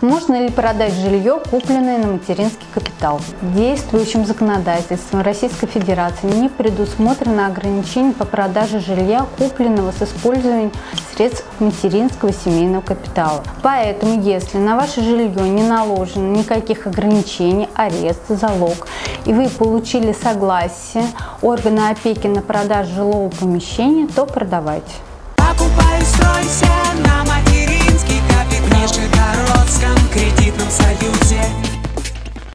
Можно ли продать жилье, купленное на материнский капитал? Действующим законодательством Российской Федерации не предусмотрено ограничение по продаже жилья, купленного с использованием средств материнского семейного капитала. Поэтому, если на ваше жилье не наложено никаких ограничений, арест, залог, и вы получили согласие органа опеки на продажу жилого помещения, то продавайте.